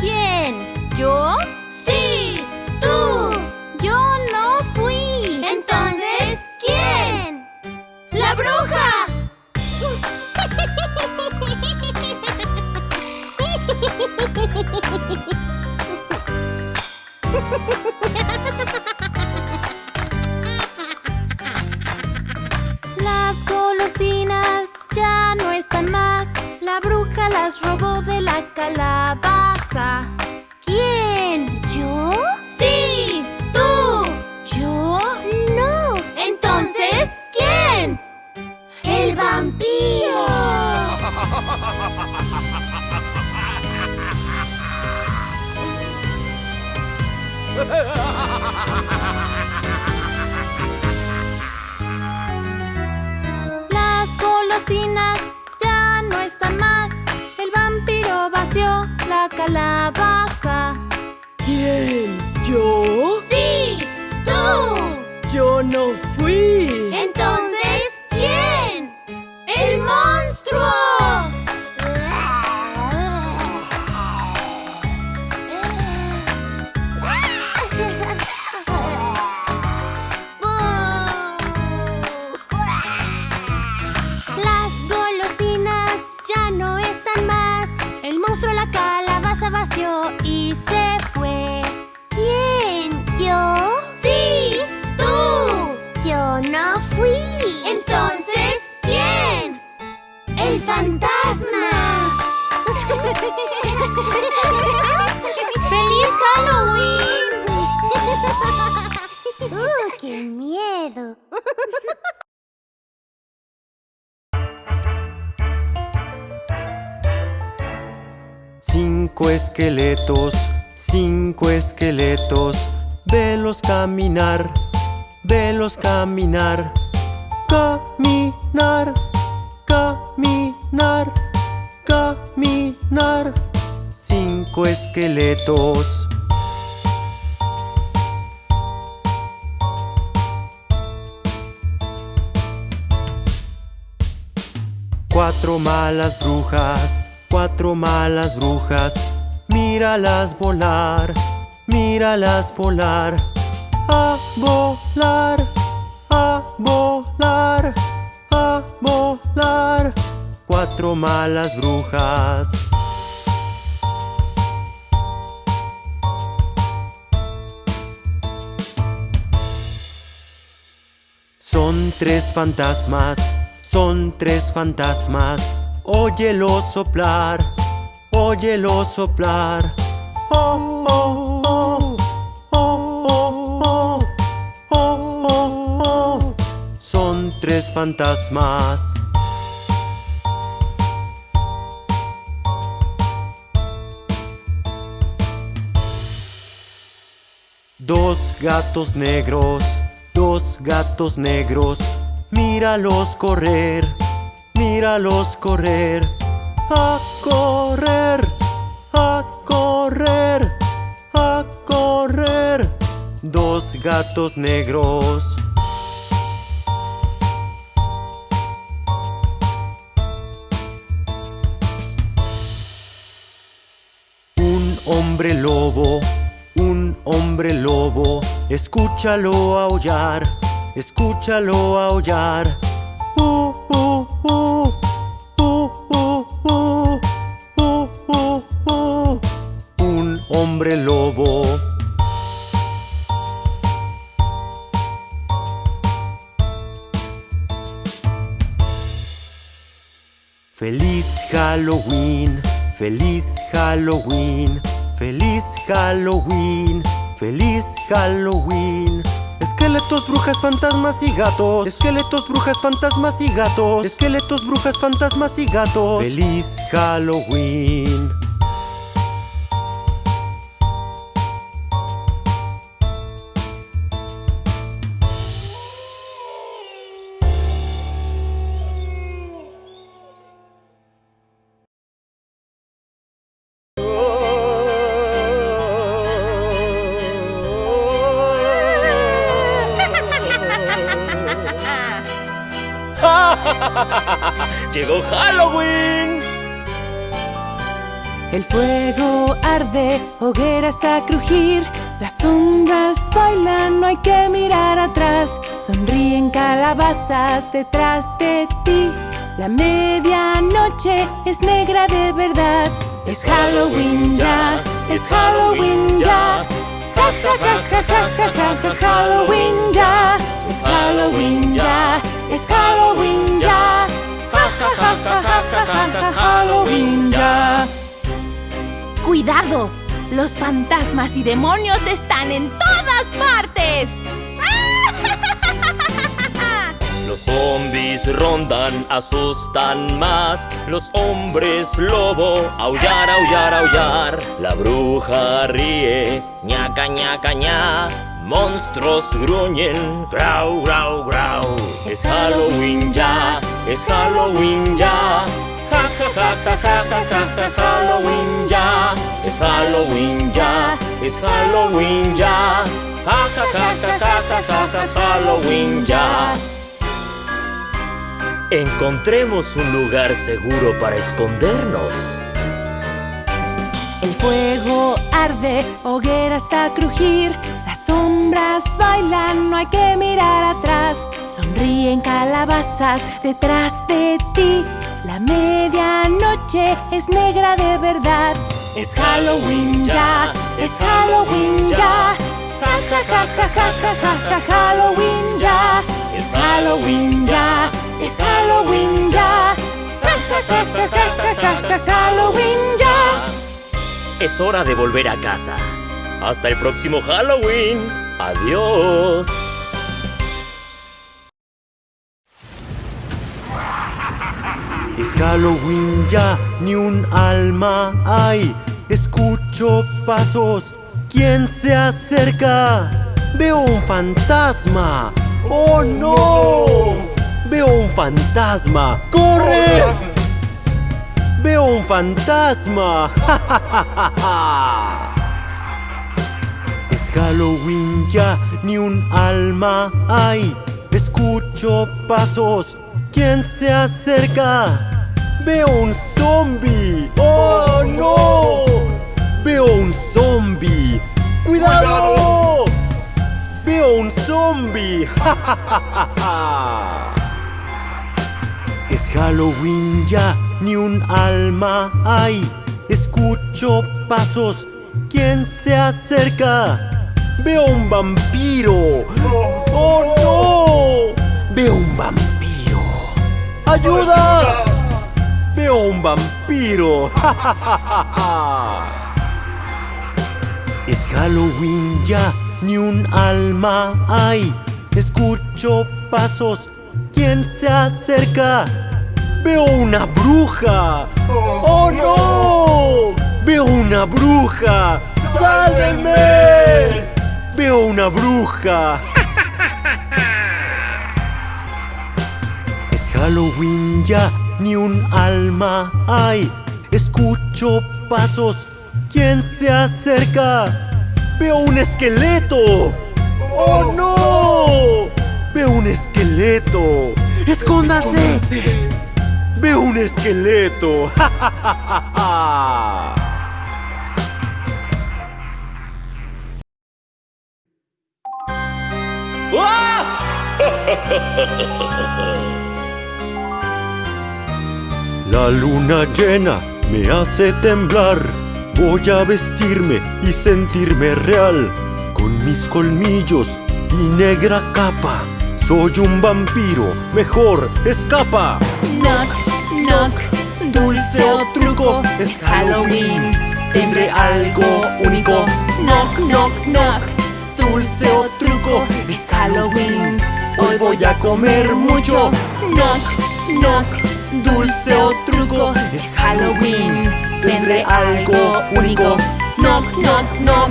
¿Quién? ¿Yo? ¡Sí! ¡Tú! Yo no fui. Entonces, ¿quién? ¡La bruja! las robó de la calabaza. ¿Quién? ¿Yo? ¡Sí! ¡Tú! ¿Yo? No. Entonces, ¿quién? ¡El vampiro! Las golosinas calabaza. ¿Quién? ¿Yo? Miedo! Cinco esqueletos, cinco esqueletos, velos caminar, velos caminar, caminar, caminar, caminar. Cinco esqueletos. Cuatro malas brujas, cuatro malas brujas, míralas volar, míralas volar, a volar, a volar, a volar. Cuatro malas brujas. Son tres fantasmas, son tres fantasmas, óyelo soplar, óyelo soplar. Oh, oh, oh, oh, Son tres fantasmas. Dos gatos negros, dos gatos negros míralos correr, míralos correr, a correr, a correr, a correr. Dos gatos negros. Un hombre lobo, un hombre lobo, escúchalo aullar, escúchalo aullar. Uh uh uh, uh, uh, uh. Un hombre lobo. Feliz Halloween, feliz Halloween, feliz Halloween, feliz Halloween. Esqueletos, brujas, fantasmas y gatos. Esqueletos, brujas, fantasmas y gatos. Esqueletos, brujas, fantasmas y gatos. Feliz Halloween. ¡Llegó Halloween! El fuego arde, hogueras a crujir. Las sombras bailan, no hay que mirar atrás. Sonríen calabazas detrás de ti. La medianoche es negra de verdad. Es Halloween ya, es Halloween ya. Ja ja ja ja ja ja ja ja Halloween ya. Es Halloween ya, es Halloween ya. Halloween ya. ¡Cuidado! Los fantasmas y demonios están en todas partes. Los zombies rondan, asustan más. Los hombres lobo, aullar, aullar, aullar. La bruja ríe, ñaca, ñaca, ña. Monstruos gruñen, grau, grau, grau. Es Halloween ya, es Halloween ya. Ja, ja, ja, ja, ja, ja, ja, ja, Halloween ya. Es Halloween ya, es Halloween ya. Ja, ja, ja, ja, ja, ja, ja, ja, Halloween ya. Encontremos un lugar seguro para escondernos. El fuego arde, hogueras a crujir. Las sombras bailan, no hay que mirar atrás. Sonríen calabazas detrás de ti. La medianoche es negra de verdad. Es Halloween ya, es Halloween ya. Ja ja ja ja ja ja ja ja Halloween ya. Es Halloween ya, es Halloween ya. Ja ja ja ja ja ja ja Halloween ya. Es hora de volver a casa. Hasta el próximo Halloween. Adiós. Es Halloween ya, ni un alma hay. Escucho pasos, ¿quién se acerca? Veo un fantasma. ¡Oh no! Veo un fantasma. ¡Corre! Veo un fantasma. ¡Ja, ja, ja, ja! Es Halloween ya, ni un alma hay. Escucho pasos, ¿quién se acerca? Veo un zombie. ¡Oh no! Veo un zombie. ¡Cuidado! Veo un zombie. Es Halloween ya, ni un alma hay. Escucho pasos, ¿quién se acerca? Veo un vampiro. ¡Oh no! Veo un vampiro. ¡Ayuda! Veo un vampiro. ¡Ja, ja, ja, ja, ja! Es Halloween ya, ni un alma hay. Escucho pasos, ¿quién se acerca? Veo una bruja. ¡Oh no! Veo una bruja. ¡Sálvenme! Veo una bruja. Halloween ya, ni un alma hay. Escucho pasos, ¿quién se acerca? Veo un esqueleto. ¡Oh no! Veo un esqueleto. ¡Escóndase! Veo un esqueleto. ¡Ja, ja, ja, ja! La luna llena me hace temblar. Voy a vestirme y sentirme real. Con mis colmillos y negra capa. Soy un vampiro, mejor escapa. Knock, knock, dulce o truco, es Halloween. Tendré algo único. Knock, knock, knock, dulce o truco, es Halloween. Hoy voy a comer mucho. Knock, knock, dulce o truco, es Halloween. Tendré algo único. Knock, knock, knock,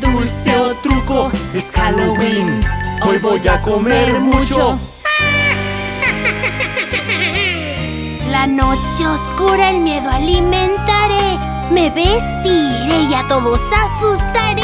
dulce o truco, es Halloween. Hoy voy a comer mucho. La noche oscura el miedo alimentaré. Me vestiré y a todos asustaré.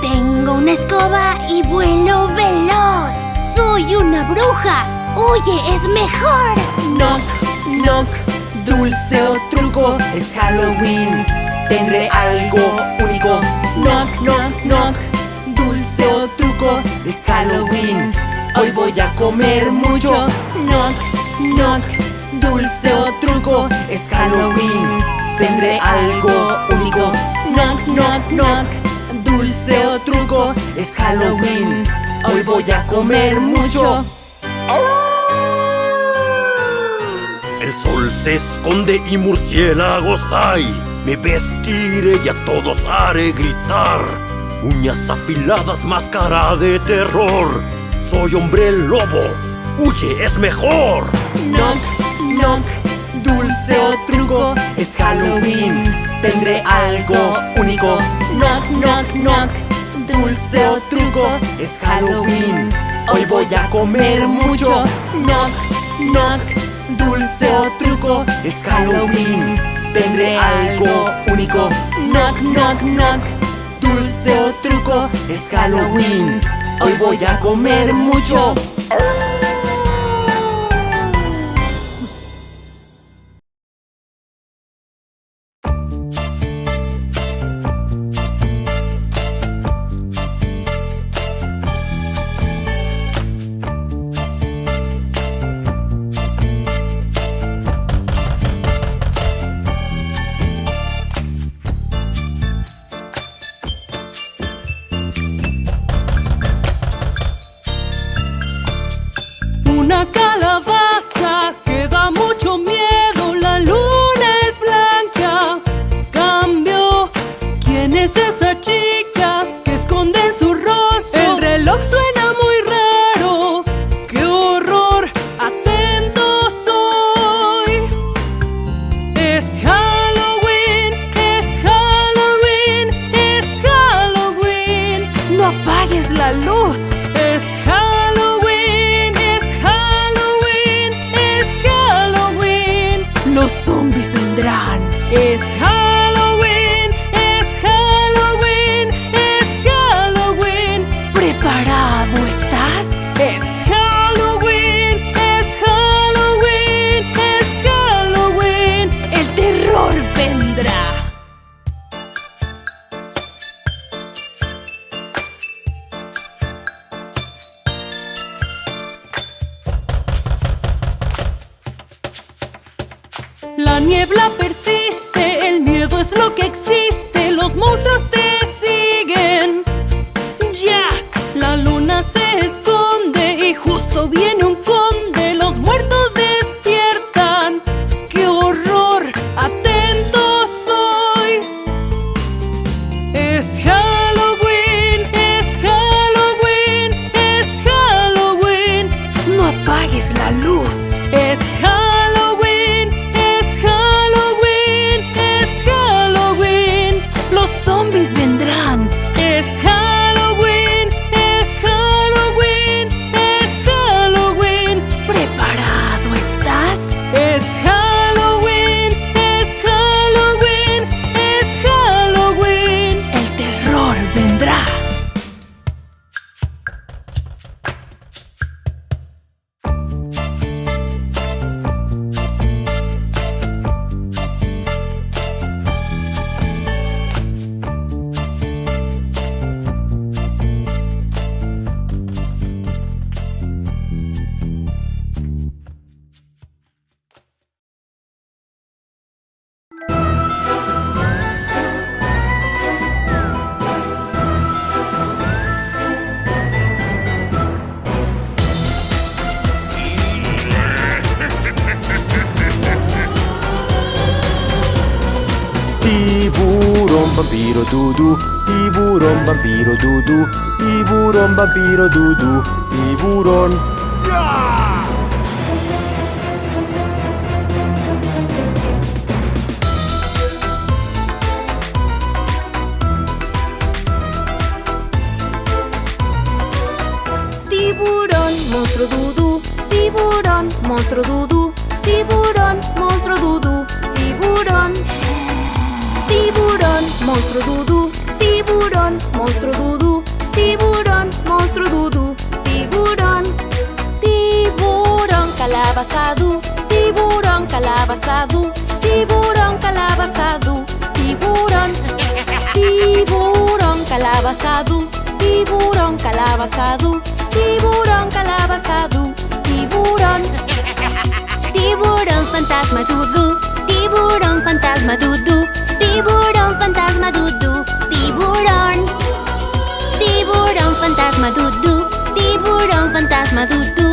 Tengo una escoba y vuelo veloz. Soy una bruja. Huye, es mejor. Knock, knock, dulce o truco, es Halloween. tendré algo único. Knock, knock, knock, dulce o truco, es Halloween. Hoy voy a comer mucho. Knock, knock, dulce o truco, es Halloween. Tendré algo único. Knock, knock, knock, dulce o truco, es Halloween. Hoy voy a comer mucho. El sol se esconde y murciélagos hay. Me vestiré y a todos haré gritar. Uñas afiladas, máscara de terror. Soy hombre lobo. Huye, es mejor. Knock, knock, dulce o truco, es Halloween. Tendré algo único. Knock, knock, knock, dulce o truco, es Halloween. Hoy voy a comer mucho. Knock, knock, dulce o truco, es Halloween. Tendré algo único. Knock, knock, knock, dulce o truco, es Halloween. Hoy voy a comer mucho. Es Halloween, es Halloween, es Halloween. ¿Preparado estás? Es Halloween, es Halloween, es Halloween. El terror vendrá. La niebla persiste, vampiro, dudu. Tiburón, vampiro, dudu. Tiburón, vampiro, dudu. Tiburón. Tiburón, monstruo dudú, tiburón, monstruo dudú, Monstruo Dudu, tiburón, monstruo Dudu, tiburón, monstruo Dudu, tiburón. Tiburón calabazado, tiburón calabazado, tiburón calabazado, tiburón. Tiburón calabazado, tiburón calabazado, tiburón calabazado, tiburón. Tiburón fantasma Dudu Tiburón fantasma, dudú. Tiburón fantasma, dudú. Tiburón. Tiburón fantasma, dudú. Tiburón fantasma, dudú.